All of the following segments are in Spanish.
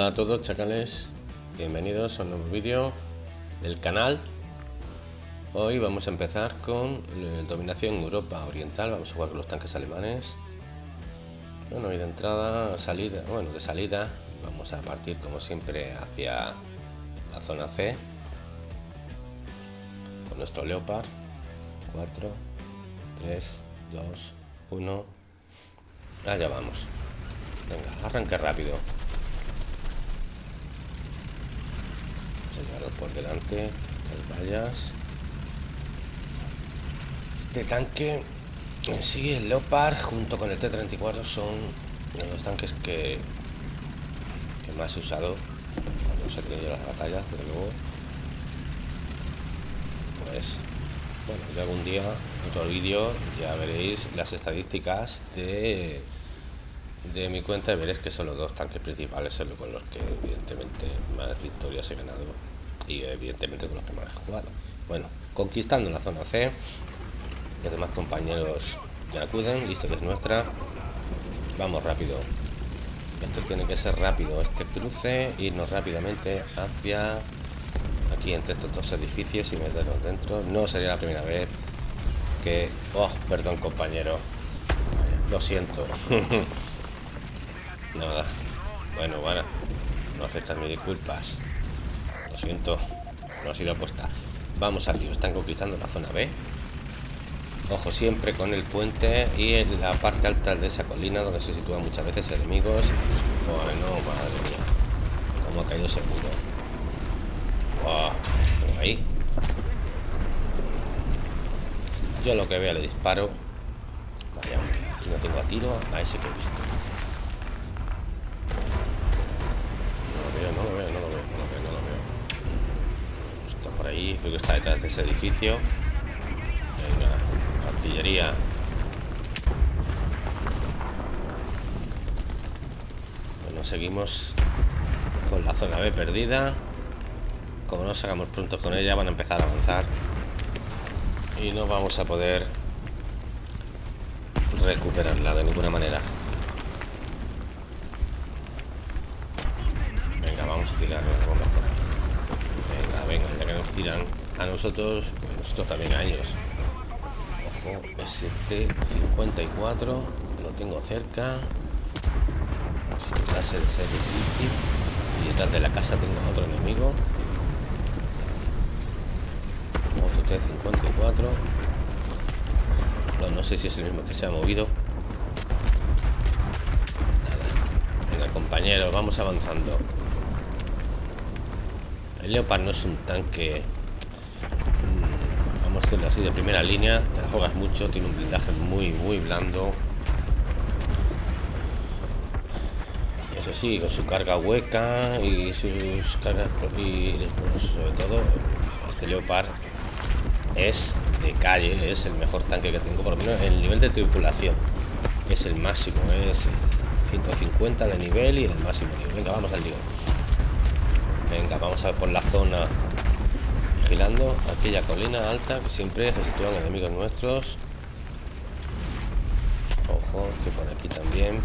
Hola a todos chacales, bienvenidos a un nuevo vídeo del canal. Hoy vamos a empezar con eh, dominación Europa Oriental, vamos a jugar con los tanques alemanes. Bueno, y de entrada, salida, bueno, de salida, vamos a partir como siempre hacia la zona C con nuestro Leopard. 4, 3, 2, 1. Allá vamos. Venga, arranca rápido. A por delante. Estas vallas. Este tanque en sí, el Leopard junto con el T-34 son los tanques que, más he usado cuando se tenido las batallas, pero luego pues bueno, ya algún día, otro vídeo, ya veréis las estadísticas de, de mi cuenta y veréis que son los dos tanques principales son con los que evidentemente más victorias he ganado y evidentemente con los que más he jugado. Bueno, conquistando la zona C, los demás compañeros ya acuden, listo que es nuestra. Vamos rápido. Esto tiene que ser rápido, este cruce, irnos rápidamente hacia aquí entre estos dos edificios y meternos dentro. No sería la primera vez que... Oh, perdón compañero. Lo siento. Nada. Bueno, bueno. No aceptas mis disculpas. Siento. No ha sido apuesta. Vamos al lío. Están conquistando la zona B. Ojo siempre con el puente y en la parte alta de esa colina donde se sitúan muchas veces enemigos. Bueno, madre mía. Cómo ha caído ese muro. Ahí. Yo lo que vea le disparo. Vaya hombre, aquí no tengo a tiro a ese que he visto. Ahí, creo que está detrás de ese edificio. Venga, artillería. Bueno, seguimos con la zona B perdida como no sacamos pronto con ella van a empezar a avanzar y no vamos a poder recuperarla de ninguna manera venga vamos a tirar venga venga ya que nos tiran a nosotros pues nosotros también a ellos. Ojo ST54 lo tengo cerca. Este ser difícil. Y detrás de la casa tengo otro enemigo. 54 no, no sé si es el mismo que se ha movido. Venga compañero vamos avanzando Leopard no es un tanque mm, vamos a hacerlo así de primera línea te la juegas mucho tiene un blindaje muy muy blando eso sí con su carga hueca y sus cargas y sobre todo este Leopard es de calle, es el mejor tanque que tengo, por lo menos el nivel de tripulación. Es el máximo, es 150 de nivel y el máximo nivel. Venga, vamos al lío. Venga, vamos a por la zona vigilando aquella colina alta que siempre se sitúan enemigos nuestros. Ojo, que por aquí también.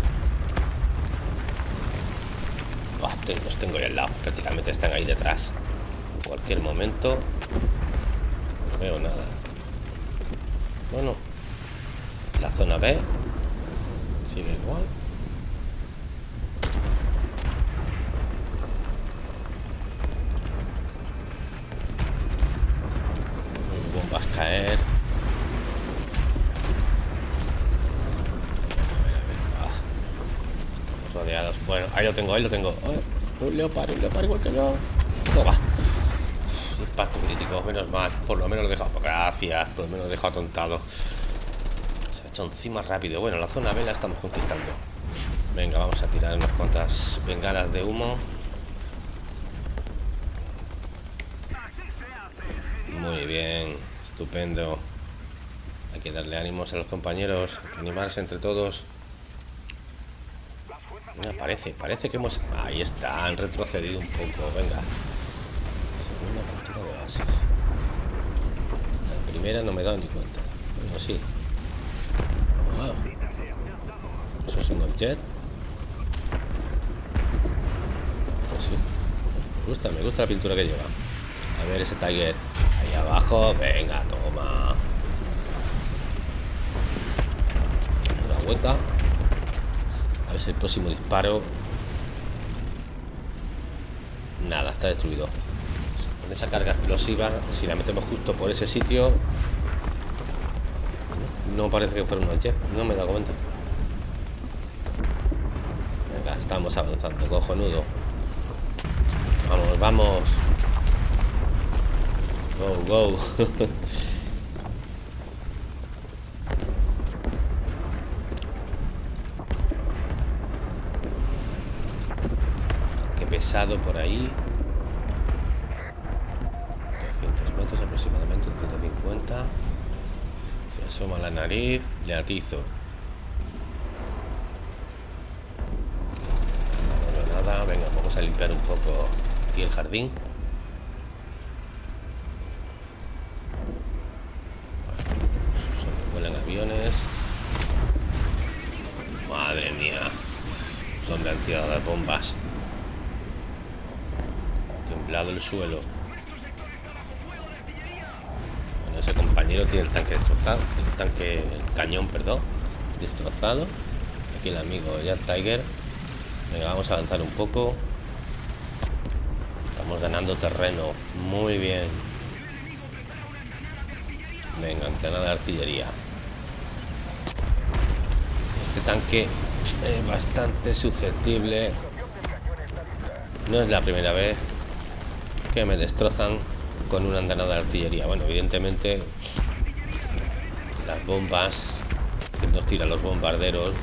los tengo ya al lado, prácticamente están ahí detrás. En cualquier momento veo nada. Bueno, la zona B sigue igual. Bombas caer. Ah, estamos rodeados. Tengo, ahí lo tengo. un leopardo, un leopardo igual que yo. No va impacto crítico, menos mal. Por lo menos lo he. Gracias, por lo menos lo he atontado. Se ha hecho encima rápido. Bueno, la zona B la estamos conquistando. Venga, vamos a tirar unas cuantas bengalas de humo. Muy bien, estupendo. Hay que darle ánimos a los compañeros, animarse entre todos. Parece, parece que hemos... Ahí está, han retrocedido un poco, venga. La primera no me da ni cuenta. Bueno, sí. Eso es un objeto. Pues. Me gusta, me gusta la pintura que lleva. A ver ese Tiger. Ahí abajo. Venga, toma. La hueca. Si el próximo disparo. Nada, está destruido. Con esa carga explosiva, si la metemos justo por ese sitio. No parece que fuera un jet, no me he dado cuenta. Venga, estamos avanzando, cojonudo. Vamos, vamos. Go, go. Por ahí. 300 metros aproximadamente, 150. Se asoma la nariz, le atizo. No nada, venga, vamos a limpiar un poco aquí el jardín. vuelan aviones. Madre mía. ¿Dónde han tirado las bombas? temblado el suelo. Bueno, ese compañero tiene el tanque destrozado. El tanque, el cañón, perdón, destrozado. Aquí el amigo ya Tiger. Venga, vamos a avanzar un poco. Estamos ganando terreno. Muy bien. Venga, antena de artillería. Este tanque es bastante susceptible. No es la primera vez que me destrozan con una andanada de artillería. Bueno, evidentemente las bombas que nos tiran los bombarderos,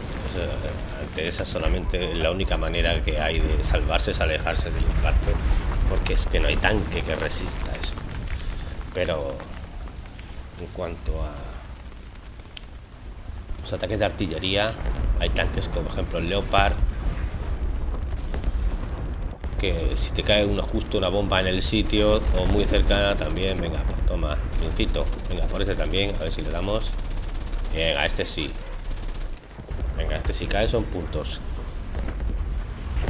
ante esa solamente la única manera que hay de salvarse es alejarse del impacto, porque es que no hay tanque que resista eso. Pero en cuanto a los ataques de artillería, hay tanques como por ejemplo el Leopard, que si te cae uno justo una bomba en el sitio o muy cercana también, venga, pues toma, pincito, venga, por este también, a ver si le damos. Venga, este sí. Venga, este si cae son puntos.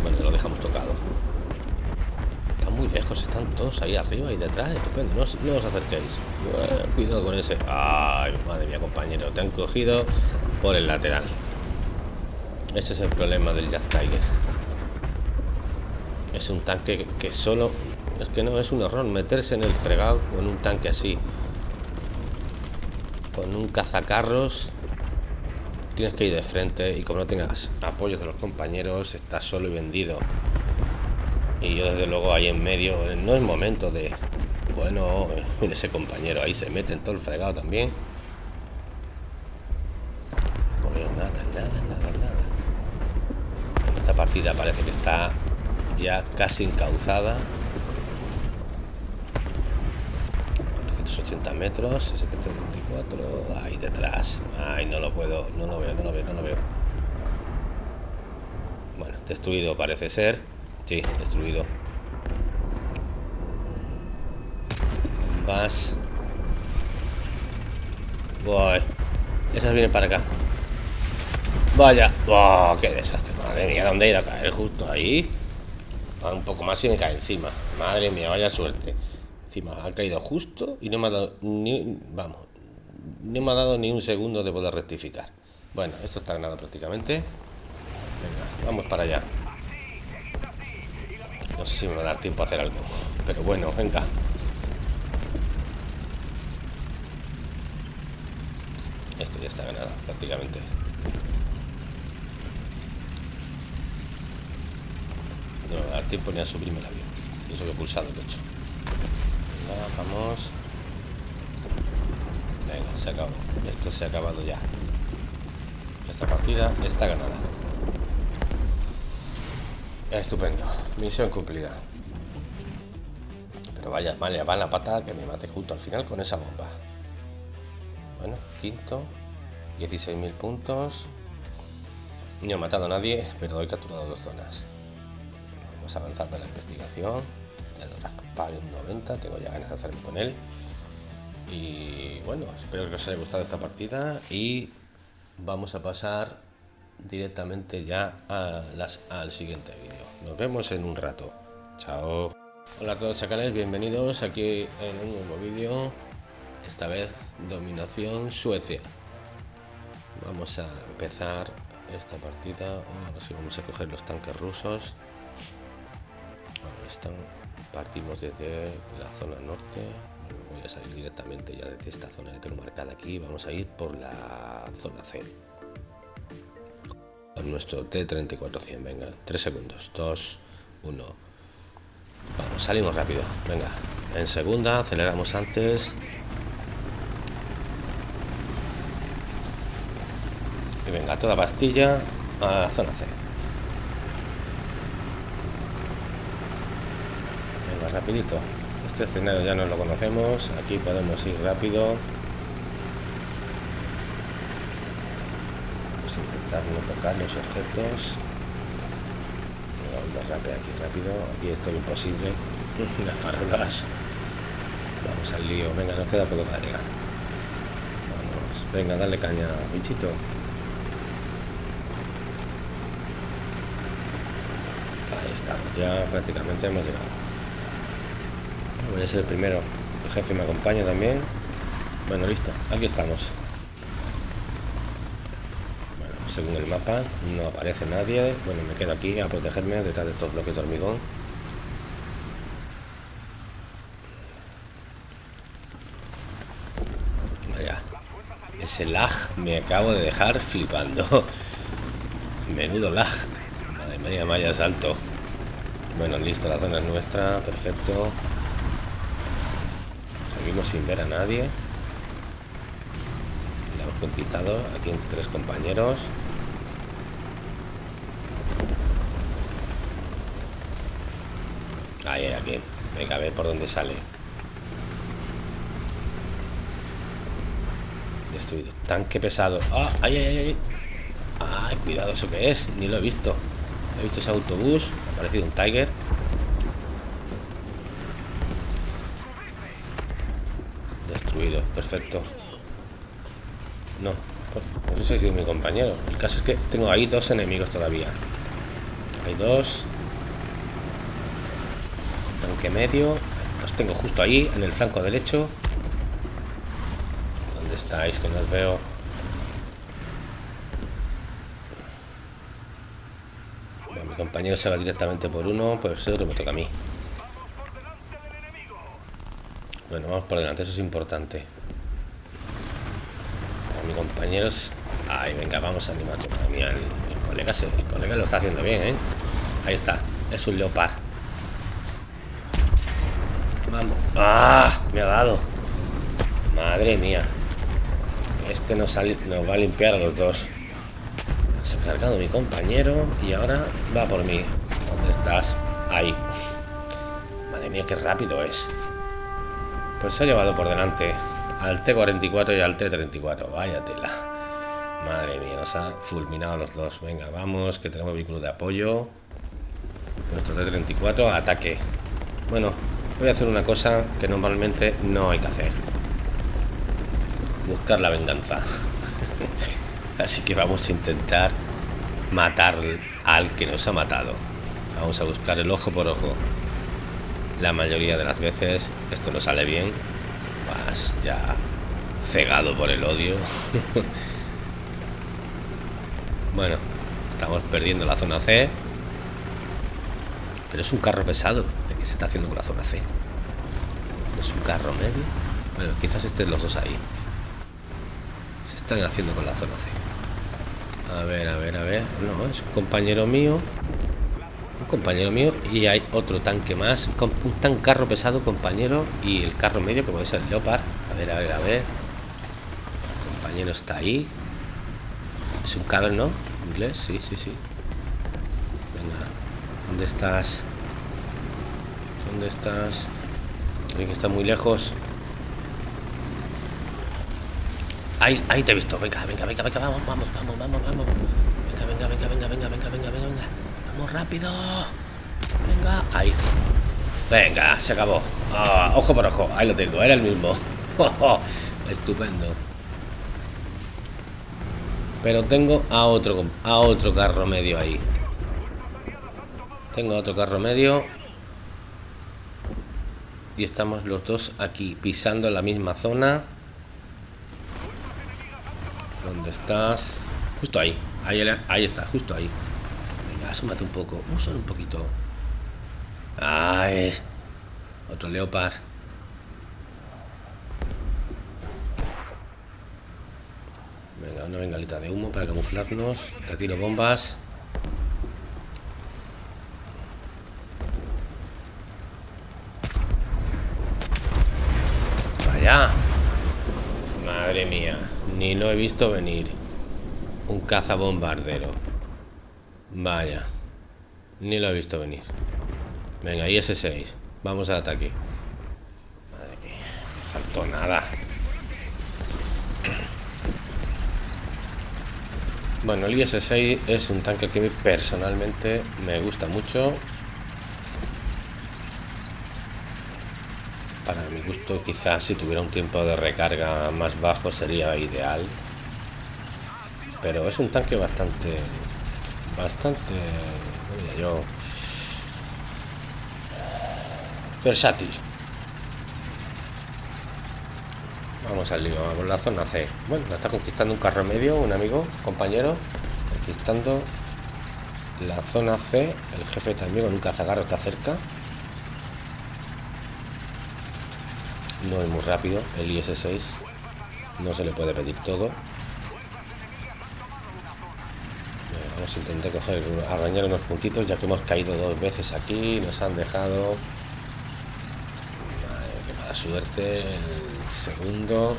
Bueno, lo dejamos tocado muy lejos, están todos ahí arriba y detrás, estupendo, no, no os acerquéis. cuidado con ese. Ay, madre mía, compañero, te han cogido por el lateral. Este es el problema del Jack Tiger. Es un tanque que, solo. Es que no es un error meterse en el fregado con un tanque así. Con un cazacarros tienes que ir de frente y como no tengas apoyo de los compañeros, estás solo y vendido y yo desde luego ahí en medio no es momento de bueno ese compañero ahí se mete en todo el fregado también ya casi encauzada 480 metros 734 ahí detrás ay no lo puedo no lo veo no lo veo no lo veo bueno destruido parece ser Sí, destruido. Vas. Voy. Esas vienen para acá. Vaya. Oh, ¡Qué desastre! Madre mía, ¿dónde ir a caer? Justo ahí. Un poco más y me cae encima. Madre mía, vaya suerte. Encima, ha caído justo y no me ha dado ni... Vamos. No me ha dado ni un segundo de poder rectificar. Bueno, esto está ganado prácticamente. Venga, vamos para allá. No sé si me va a dar tiempo a hacer algo. Pero bueno, venga. Esto ya está ganado, prácticamente. No tiempo ni a subirme el avión. Eso que he pulsado el hecho. Venga, vamos. Venga, se acabó. Esto se ha acabado ya. Esta partida está ganada. Estupendo. Misión cumplida. Pero vaya, vale, va la pata que me mate justo al final con esa bomba. Bueno, quinto. 16.000 puntos. No he matado a nadie, pero he capturado dos zonas. Vamos avanzando en la investigación. El un 90, tengo ya ganas de hacerme con él. Y bueno, espero que os haya gustado esta partida y vamos a pasar directamente ya al siguiente vídeo. Nos vemos en un rato. Chao. Hola a todos chacales, bienvenidos aquí en un nuevo vídeo. Esta vez dominación Suecia. Vamos a empezar esta partida. Ahora sí vamos a coger los tanques rusos. Partimos desde la zona norte. Voy a salir directamente ya desde esta zona que tengo marcada aquí. Vamos a ir por la zona C. Nuestro T-3400. Venga, 3 segundos. 2, 1. Vamos, salimos rápido. Venga, en segunda, aceleramos antes. Y venga, toda pastilla a la zona C. Venga, rapidito. Este escenario ya no lo conocemos. Aquí podemos ir rápido. A intentar no tocar los objetos. Vamos rápido aquí rápido. Aquí esto es imposible. Las farolas. Vamos al lío. Venga, nos queda poco para llegar. Venga, dale caña, bichito. Ahí estamos, ya prácticamente hemos llegado. Voy a ser el primero. El jefe me acompaña también. Bueno, listo, aquí estamos. Bueno, según el mapa, no aparece nadie. Bueno, me quedo aquí a protegerme detrás de estos bloques de hormigón. Vaya, ese lag me acabo de dejar flipando. Menudo lag. Madre mía, vaya salto. Bueno, listo, la zona es nuestra, perfecto. Sin ver a nadie. La hemos conquistado aquí entre tres compañeros. Ahí, aquí. Venga, a ver por dónde sale. Destruido. Tanque pesado. ¡Ah! ¡Ay, ay, ay! ay! ¡Ay, cuidado! ¿Eso qué es? Ni lo he visto. He visto ese autobús. Ha parecido un Tiger. Perfecto. No. No sé si ha sido mi compañero. El caso es que tengo ahí dos enemigos todavía. Hay dos. Tanque medio. Los tengo justo ahí, en el flanco derecho. ¿Dónde estáis? Que no os veo. mi compañero se va directamente por uno, pues el otro me toca a mí. Bueno, vamos por delante, eso es importante. A mi compañero es... Ay, venga, vamos a animar. A el, el, colega se, el colega lo está haciendo bien, ¿eh? Ahí está, es un leopard. Vamos. ¡Ah! Me ha dado. Madre mía. Este nos, nos va a limpiar a los dos. Se ha cargado mi compañero y ahora va por mí. ¿Dónde estás? Ahí. Madre mía, qué rápido es. Pues se ha llevado por delante al T-44 y al T-34. Vaya tela. Madre mía, nos ha fulminado los dos. Venga, vamos, que tenemos vehículo de apoyo. Nuestro T-34, ataque. Bueno, voy a hacer una cosa que normalmente no hay que hacer. Buscar la venganza. Así que vamos a intentar matar al que nos ha matado. Vamos a buscar el ojo por ojo. La mayoría de las veces esto no sale bien. Vas ya cegado por el odio. bueno, estamos perdiendo la zona C. Pero es un carro pesado el que se está haciendo con la zona C. Es un carro medio. Bueno, quizás estén los dos ahí. Se están haciendo con la zona C. A ver, a ver, a ver. No, es un compañero mío compañero mío, y hay otro tanque más, un tan carro pesado, compañero, y el carro medio, que puede ser el Leopard. A ver, a ver, a ver. El compañero está ahí. Es un caber, ¿no? Inglés, sí, sí, sí. Venga, ¿dónde estás? ¿Dónde estás? Creo que está muy lejos. Ahí, ahí te he visto. Venga, venga, venga, venga, vamos, vamos, vamos, vamos, vamos. Venga, venga, venga, venga, venga, venga, venga, venga. venga. Vamos rápido. Venga, ahí. Venga, se acabó. Ah, ojo por ojo. Ahí lo tengo, era el mismo. Estupendo. Pero tengo a otro, a otro carro medio ahí. Tengo otro carro medio. y estamos los dos aquí pisando la misma zona ¿Dónde estás? Justo. Ahí, ahí está, justo ahí. Venga, asúmate un poco. Solo un poquito. Ay. Otro leopard. Venga, una bengalita de humo para camuflarnos. Te tiro bombas. Vaya. Madre mía. Ni lo he visto venir. Un cazabombardero. Vaya. Ni lo he visto venir. Venga, IS-6. Vamos al ataque. Madre mía. Faltó nada. Bueno, el IS-6 es un tanque que personalmente me gusta mucho. Para mi gusto, quizás si tuviera un tiempo de recarga más bajo sería ideal. Pero es un tanque bastante... Bastante... yo... Versátil. Vamos al lío, vamos a la zona C. Bueno, la está conquistando un carro medio, un amigo, compañero. Conquistando la zona C. El jefe también con un cazagarro está cerca. no es muy rápido el IS-6 no se le puede pedir todo vamos a intentar coger unos puntitos ya que hemos caído dos veces aquí nos han dejado. Qué mala suerte. El segundo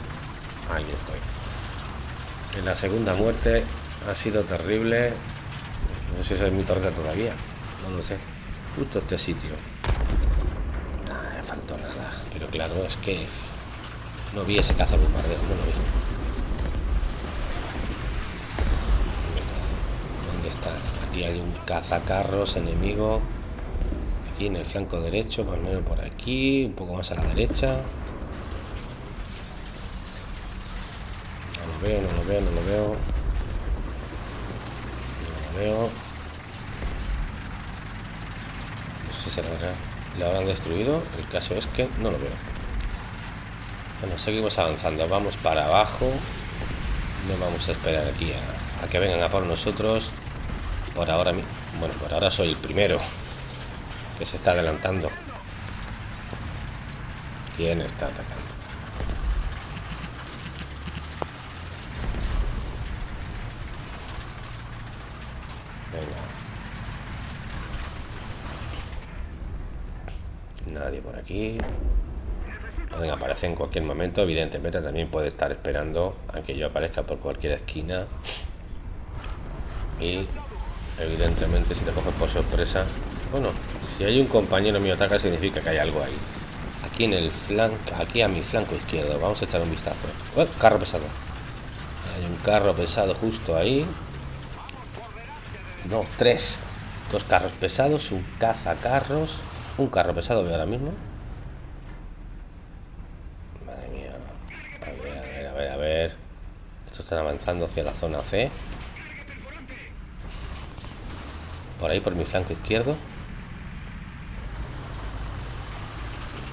ahí estoy. En la segunda muerte ha sido terrible. No sé si es mi torreta todavía no lo sé. Justo este sitio. Faltó nada. Pero claro, es que no vi ese cazabombardero, no lo. ¿Dónde Aquí hay un cazacarros enemigo. Aquí en el flanco derecho, más o menos por aquí, un poco más a la derecha. No lo veo, no lo veo, no lo veo. No lo veo. No sé si lo habrán destruido el caso es que no lo veo bueno seguimos avanzando vamos para abajo no vamos a esperar aquí a, que vengan a por nosotros por ahora bueno por ahora soy el primero que se está adelantando quién está atacando Nadie por aquí. Pueden aparecer en cualquier momento. Evidentemente también puede estar esperando a que yo aparezca por cualquier esquina. Y evidentemente si te coges por sorpresa... Bueno, si hay un compañero mío ataca significa que hay algo ahí. Aquí en el flanco, aquí a mi flanco izquierdo. Vamos a echar un vistazo. Oh, carro pesado. Hay un carro pesado justo ahí. No, tres. Dos carros pesados, un cazacarros un carro pesado veo ahora mismo. Madre mía. A ver, a ver, a ver, a ver. Estos están avanzando hacia la zona C. Por ahí, por mi flanco izquierdo.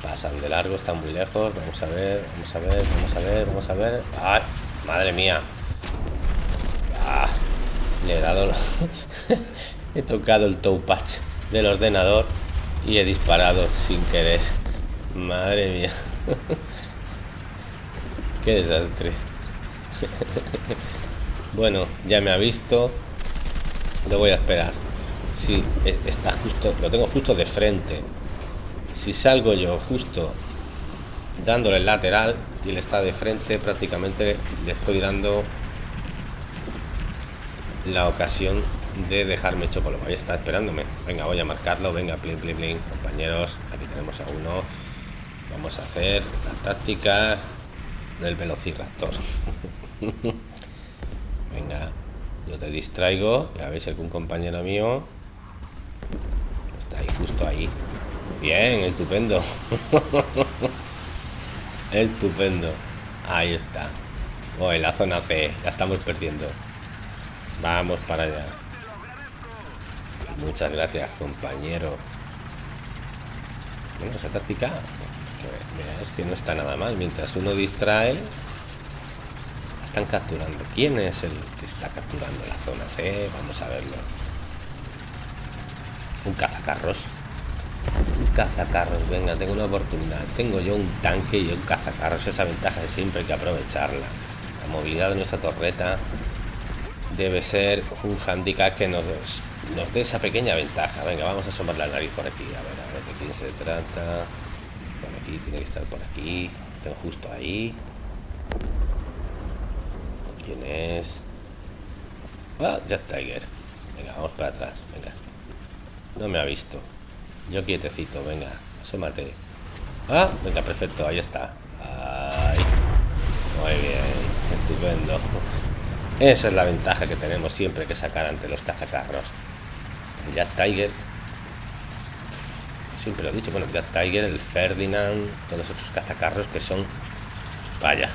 Pasan de largo, están muy lejos. Vamos a ver, vamos a ver, vamos a ver, vamos a ver. ¡Ay! Madre mía. Ah, le he dado... he tocado el patch del ordenador y he disparado sin querer. Madre mía. Qué desastre. bueno, ya me ha visto. Lo voy a esperar. Si está justo, lo tengo justo de frente. Si salgo yo justo dándole el lateral y él está de frente, prácticamente le estoy dando la ocasión de dejarme hecho polvo. Ahí está esperándome. Venga, voy a marcarlo. Venga, plin, plin, plin. Compañeros, aquí tenemos a uno. Vamos a hacer la táctica del velociraptor. Venga, yo te distraigo. Ya veis, algún compañero mío está ahí, justo ahí. Bien, estupendo. estupendo. Ahí está. En la zona C. La estamos perdiendo. Vamos para allá. Muchas gracias, compañero. Bueno, esa táctica es que no está nada mal. Mientras uno distrae, están capturando. ¿Quién es el que está capturando la zona C? Vamos a verlo. Un cazacarros. Un cazacarros, venga, tengo una oportunidad. Tengo yo un tanque y un cazacarros. Esa ventaja siempre hay que aprovecharla. La movilidad de nuestra torreta debe ser un handicap que nos, nos dé esa pequeña ventaja. Venga, vamos a asomar la nariz por aquí. A ver, a ver de quién se trata. Por aquí, tiene que estar por aquí. Tengo justo ahí. ¿Quién es? Ah, Jack Tiger. Venga, vamos para atrás. Venga. No me ha visto. Yo quietecito, venga, asómate. Ah, venga, perfecto, ahí está. Ahí. Muy bien, estupendo. Esa es la ventaja que tenemos siempre que sacar ante los cazacarros. Jack Tiger. Siempre lo he dicho, bueno, Jack Tiger, el Ferdinand, todos otros cazacarros que son. Vaya,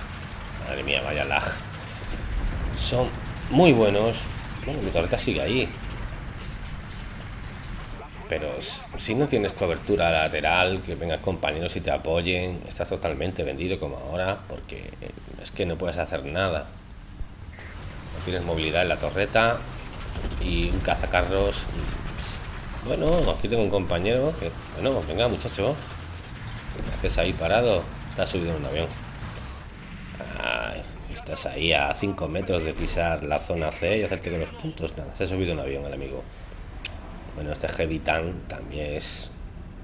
madre mía, vaya lag. Son muy buenos. Bueno, mi torreta sigue ahí pero si no tienes cobertura lateral, que vengan compañeros y te apoyen, estás totalmente vendido como ahora, porque es que no puedes hacer nada. No tienes movilidad en la torreta y un cazacarros. Bueno, aquí tengo un compañero que, bueno, venga muchacho, ¿qué haces ahí parado? Estás subido en un avión. estás ahí a 5 metros de pisar la zona C y hacerte con los puntos. Nada, se ha subido un avión el amigo. Bueno, este Heavy Tank también es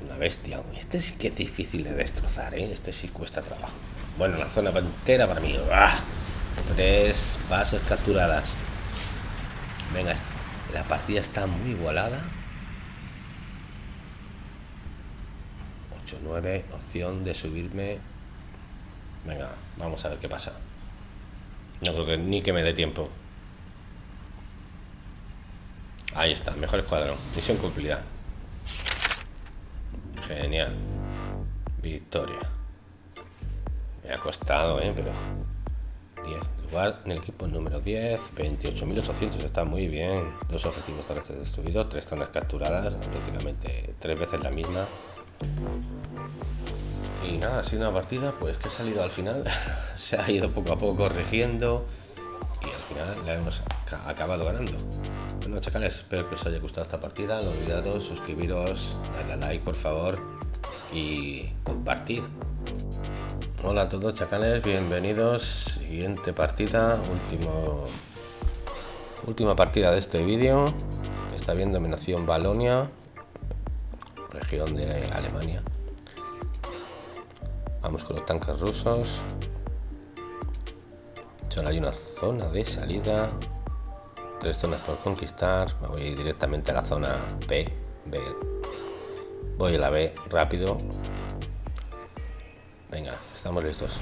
una bestia. Este sí que es difícil de destrozar, ¿eh? Este sí cuesta trabajo. Bueno, la zona entera para mí. Tres bases capturadas. Venga, la partida está muy igualada. 8-9, opción de subirme. Venga, vamos a ver qué pasa. No creo que ni que me dé tiempo. Ahí está, mejor escuadrón. Misión cumplida. Genial. Victoria. Me ha costado, ¿eh? Pero... 10. Lugar en el equipo número 10. 28.800. Está muy bien. Dos objetivos terrestres destruidos. Tres zonas capturadas. Prácticamente tres veces la misma. Y nada, ha sido una partida pues que ha salido al final. Se ha ido poco a poco corrigiendo y al final la hemos acabado ganando. Bueno chacales, espero que os haya gustado esta partida, no olvidaros suscribiros, darle a like por favor y compartir. Hola a todos chacales, bienvenidos, siguiente partida, último última partida de este vídeo, está viendo dominación Balonia, región de Alemania. Vamos con los tanques rusos. Solo hay una zona de salida. Zonas por conquistar. Me voy directamente a la zona B. B. Voy a la B rápido. Venga, estamos listos.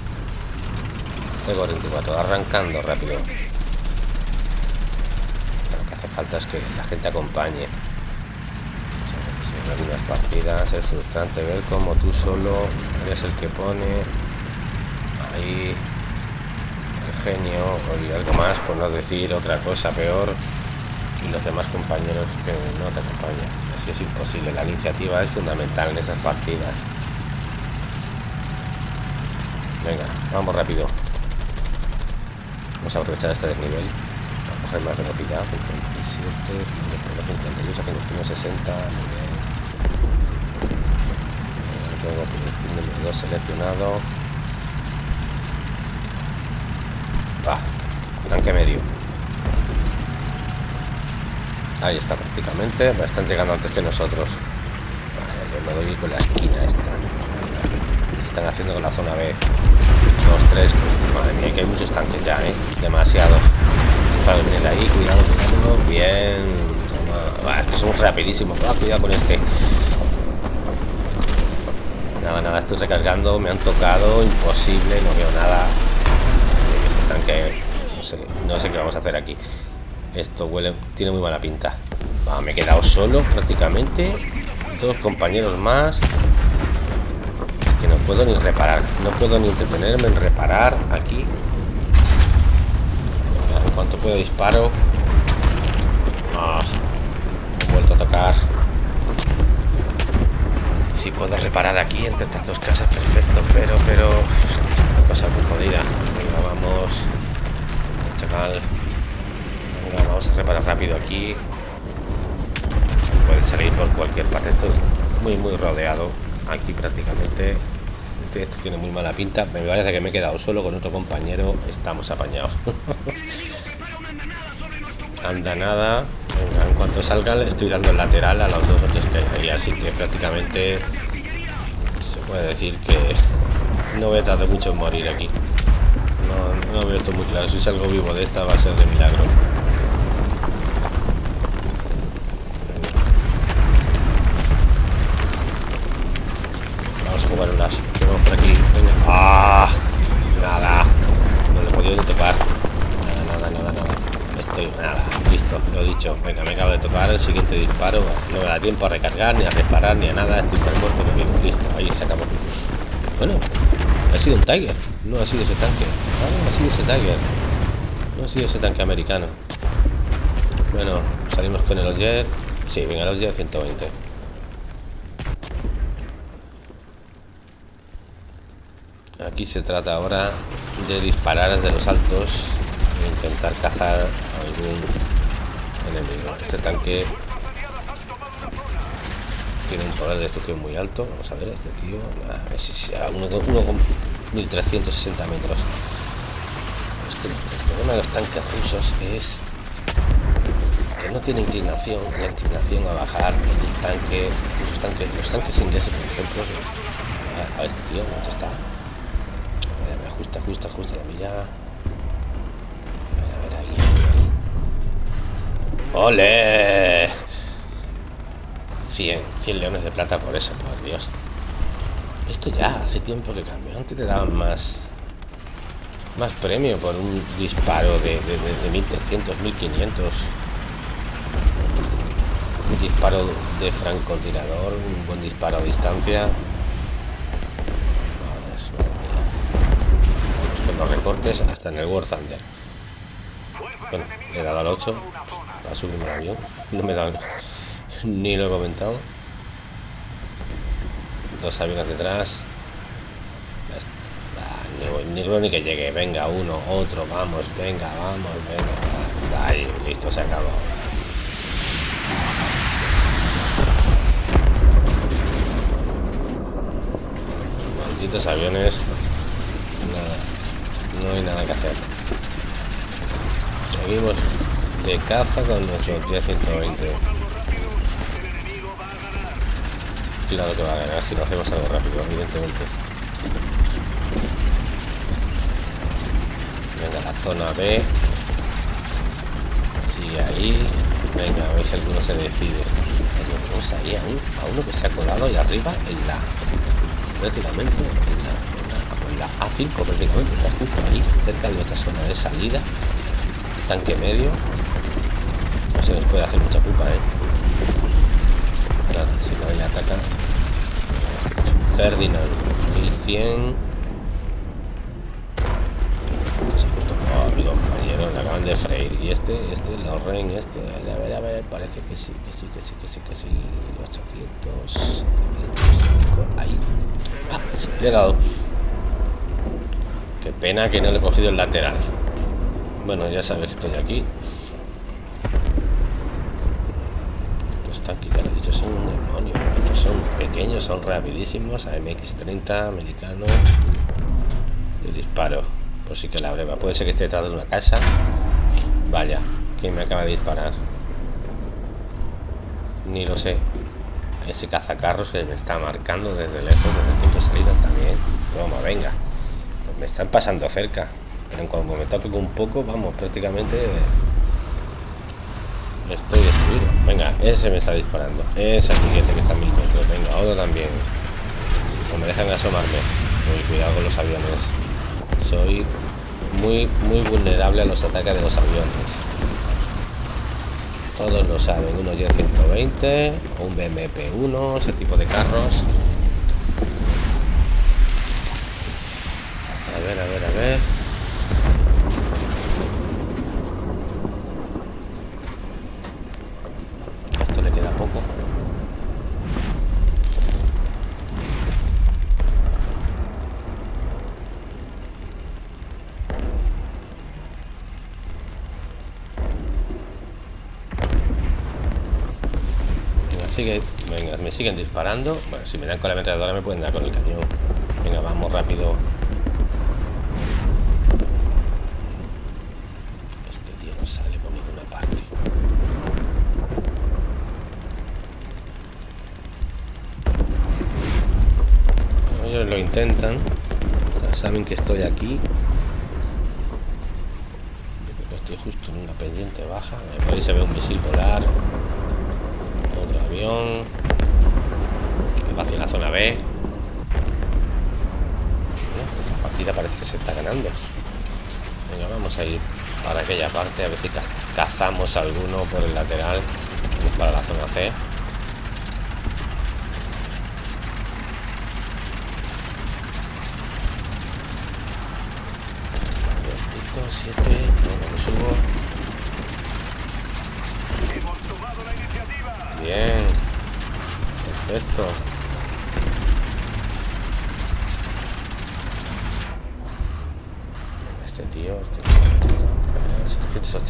Tengo 24, arrancando rápido. Lo que hace falta es que la gente acompañe. Muchas partidas es frustrante ver cómo tú solo eres el que pone ahí genio y algo más, por no decir otra cosa peor, y los demás compañeros que no te acompañan. Así es imposible. La iniciativa es fundamental en esas partidas. Venga, vamos rápido. Vamos a aprovechar este desnivel. a coger más velocidad. 57, 58, 60. Tengo número 2 seleccionado. Va, tanque medio. Ahí está prácticamente. Están llegando antes que nosotros. yo me doy con la esquina esta. están haciendo con la zona B. Dos, tres. Madre mía, que hay muchos tanques ya, ¿eh? Demasiado. Para venir ahí, cuidado, cuidado. Bien. Que somos rapidísimos. Cuidado con este. Nada, nada, estoy recargando. Me han tocado. Imposible, no veo nada tanque no no sé qué vamos a hacer aquí. Esto huele tiene muy mala pinta. Me he quedado solo prácticamente. Dos compañeros más. Que no puedo ni reparar no puedo ni entretenerme en reparar aquí. En cuanto puedo disparo. He vuelto a tocar. Si puedo reparar aquí entre estas dos casas, perfecto. Pero, pero... Esta cosa muy jodida. Venga, vamos. Venga, vamos a reparar rápido aquí. Puede salir por cualquier parte. Esto muy, muy rodeado. Aquí prácticamente este, este, tiene muy mala pinta. Me parece que me he quedado solo con otro compañero. Estamos apañados. Anda nada. en cuanto salga le estoy dando el lateral a los dos otros que hay ahí. Así que prácticamente se puede decir que no voy a tardar mucho en morir aquí. No, no veo esto muy claro. Si salgo vivo de esta va a ser de milagro. Vamos a jugar un las. Vamos por aquí. ¡Ah! Nada. No le he podido ni tocar. Nada, nada, nada, nada. Estoy. Nada. Listo. Lo he dicho. Venga, me acabo de tocar. El siguiente disparo. No me da tiempo a recargar, ni a reparar, ni a nada. Estoy por muerto. Listo. Ahí se acabó. Bueno. Ha sido un Tiger. No ha sido ese tanque. Ah, no ha sido ese Tiger. No ha sido ese tanque americano. Bueno, salimos con el jet. Sí, venga, los jet 120. Aquí se trata ahora de disparar desde los altos e intentar cazar algún enemigo. Este tanque tiene un poder de destrucción muy alto. Vamos a ver, este tío. A uno, con 1360 metros. Es el problema de los tanques rusos es que no tiene inclinación, la inclinación a bajar el tanque, los tanques, los tanques ingleses, por ejemplo. A, este tío, ¿cuánto está? Justa, justa, justa la mira. A ver, a ver, ahí, ahí, ¡Ole! 100, 100 leones de plata por eso, por Dios. Esto ya hace tiempo que cambió. Antes te daban más más premio por un disparo de, de, de, de 1300, 1500. Un disparo de francotirador, un buen disparo a distancia. los recortes hasta en el War Thunder. Bueno, le he dado al 8 para subir el avión. No me da ni lo he comentado. Dos aviones detrás. Ni, ni, que llegue. Venga, uno, otro, vamos, venga, vamos, venga. Listo, se acabó. Malditos aviones no hay nada que hacer seguimos de caza con nuestro G120 claro que va a ganar si lo hacemos algo rápido evidentemente venga la zona B sigue ahí venga a ver si alguno se decide tenemos ahí a, uno que se ha colado ahí arriba en la prácticamente en la la A5 prácticamente está justo ahí, cerca de nuestra zona de salida. Tanque medio. No se nos puede hacer mucha culpa, ¿eh? Si no le ataca. Es Ferdinand 1100. Oh, mi compañero, le acaban de freír. Y este, este, Lorraine, este, a ver, a ver, parece que sí, que sí, que sí, que sí, que sí. 800, 700, ahí. Ah, sí, le he dado. Qué pena que no le he cogido el lateral. Bueno, ya sabes que estoy aquí. Estos tanques, ya lo he dicho, son un demonio. Son pequeños, son rapidísimos. AMX-30, americano. De disparo. Pues sí que la breva. Puede ser que esté detrás de una casa. Vaya, ¿quién me acaba de disparar? Ni lo sé. Ese cazacarros que me está marcando desde lejos, desde el punto de salida también. Toma, venga me están pasando cerca pero en cuanto me toque un poco vamos prácticamente estoy destruido venga ese me está disparando. Ese siguiente que está a mil metros. Venga otro también. No me dejan asomarme. Muy cuidado con los aviones. Soy muy muy vulnerable a los ataques de los aviones. Todos lo saben. Uno y 120 o un BMP 1 ese tipo de carros. A ver, a ver, a ver. Esto le queda poco. sigue. Venga, me siguen disparando. Bueno, si me dan con la ametralladora me pueden dar con el cañón. Venga, vamos rápido. Este tío no sale por ninguna parte. Ellos lo intentan. saben que estoy aquí. Estoy justo en una pendiente baja. Ahí se ve un misil volar. Otro avión. Hacia la zona B. La partida parece que se está ganando. Venga, vamos a ir para aquella parte. A ver si cazamos alguno por el lateral. Para la zona C. 7, no, me subo. Bien. Perfecto.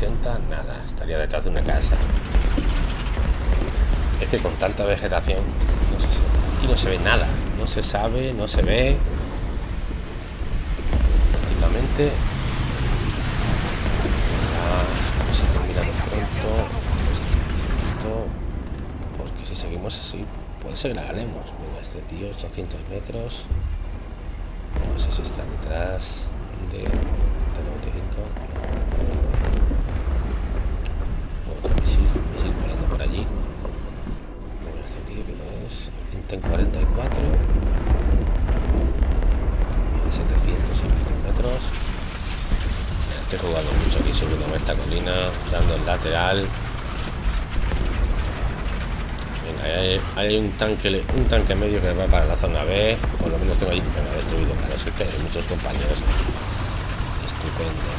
nada, estaría detrás de una casa. Es que con tanta vegetación, y no se ve nada, no se sabe, no se ve. Prácticamente... Vamos a terminar pronto. Esto, porque si seguimos así, puede ser que la ganemos. Venga, este tío, 800 metros. No sé si está detrás de este 95 es en 44 mira 700 metros. Estoy jugando mucho aquí subiendo esta colina dando el lateral. Hay, un tanque un tanque medio que va para la zona B. Por lo menos tengo ahí ha destruido claro es que hay muchos compañeros estupendo.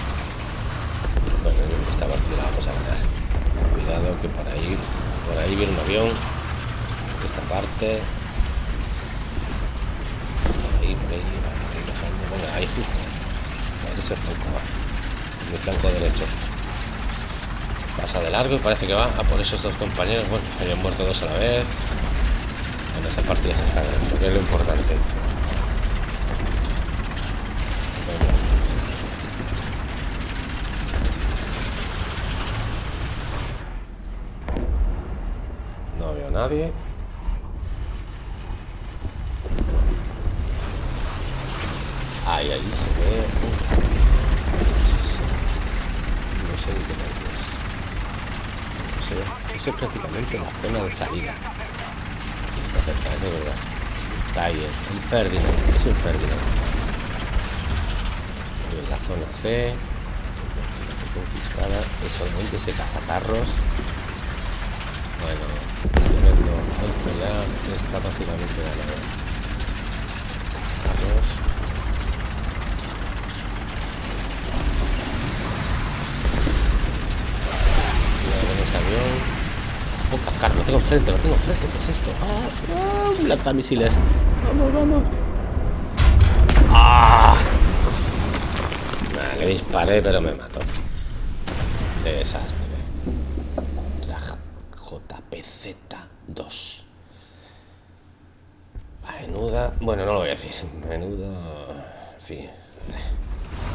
Bueno esta partida vamos a ganar cuidado que por ahí por ahí viene un avión. Esta parte ahí por ahí, justo. Ese flanco mi flanco derecho. Pasa de largo y parece que va a por esos dos compañeros. Bueno hayan muerto dos a la vez. En esta partida se está ganando que es lo importante. No veo a nadie ahí ahí se ve no sé ni qué tal eso es prácticamente la zona de salida. Está cerca, eso es verdad. Taller, un Ferdinand, es un Ferdinand. Estoy en la zona C. Conquistada. Es solamente ese cazacarros. Bueno, estupendo. Esto ya está prácticamente ganado. Carros. Kafkar, lo tengo enfrente, lo tengo enfrente. ¿Qué es esto? ¡Ah! ¡Ah! Lanzamisiles. Vamos, vamos. ¡Ah! le disparé, pero me mató. Desastre. La JPZ-2. Menuda. Bueno, no lo voy a decir. Menudo. En fin.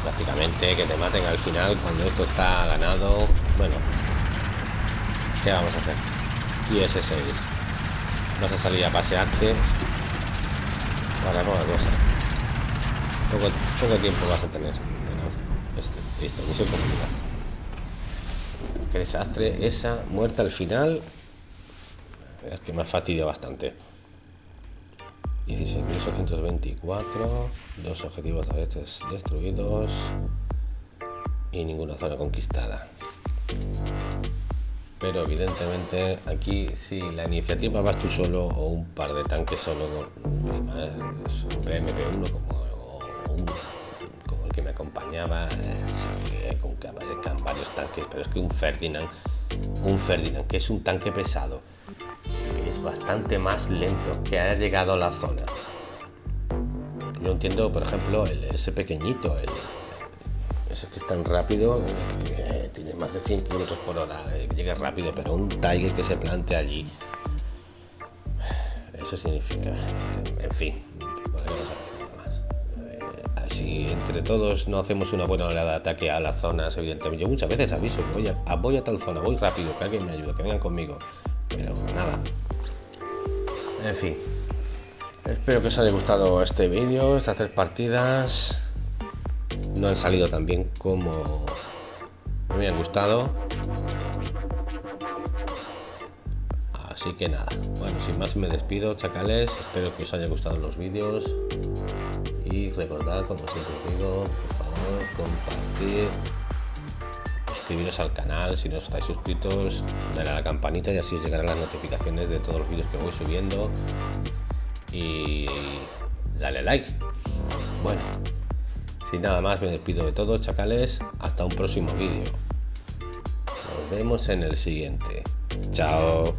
Prácticamente que te maten al final cuando esto está ganado. Bueno, ¿Qué vamos a hacer? Y ese 6 Vas a salir a pasearte para poca cosa. Poco, poco tiempo vas a tener. Este, listo, misión. Qué desastre. Esa muerta al final. Es que me ha fastidiado bastante. 16.824. Dos objetivos veces destruidos. Y ninguna zona conquistada pero evidentemente aquí si la iniciativa vas tú solo o un par de tanques solo un PMP1 como, como el que me acompañaba con que aparezcan varios tanques pero es que un Ferdinand un Ferdinand que es un tanque pesado que es bastante más lento que haya llegado a la zona. Yo entiendo por ejemplo ese pequeñito el, ese que es tan rápido eh, tiene más de 100 kilómetros por hora eh, llegue rápido pero un Tiger que se plantea allí eso significa, en fin, eh, si entre todos no hacemos una buena oleada de ataque a las zonas, evidentemente, yo muchas veces aviso, voy a, voy a tal zona, voy rápido, que alguien me ayude, que vengan conmigo, pero nada, en fin, espero que os haya gustado este vídeo, estas tres partidas, no han salido tan bien como me habían gustado, Así que nada, bueno, sin más me despido, chacales. Espero que os haya gustado los vídeos. Y recordad, como siempre os digo, por favor, compartir, suscribiros al canal si no estáis suscritos, darle a la campanita y así os llegarán las notificaciones de todos los vídeos que voy subiendo. Y dale like. Bueno, sin nada más me despido de todos, chacales. Hasta un próximo vídeo. Nos vemos en el siguiente. Chao.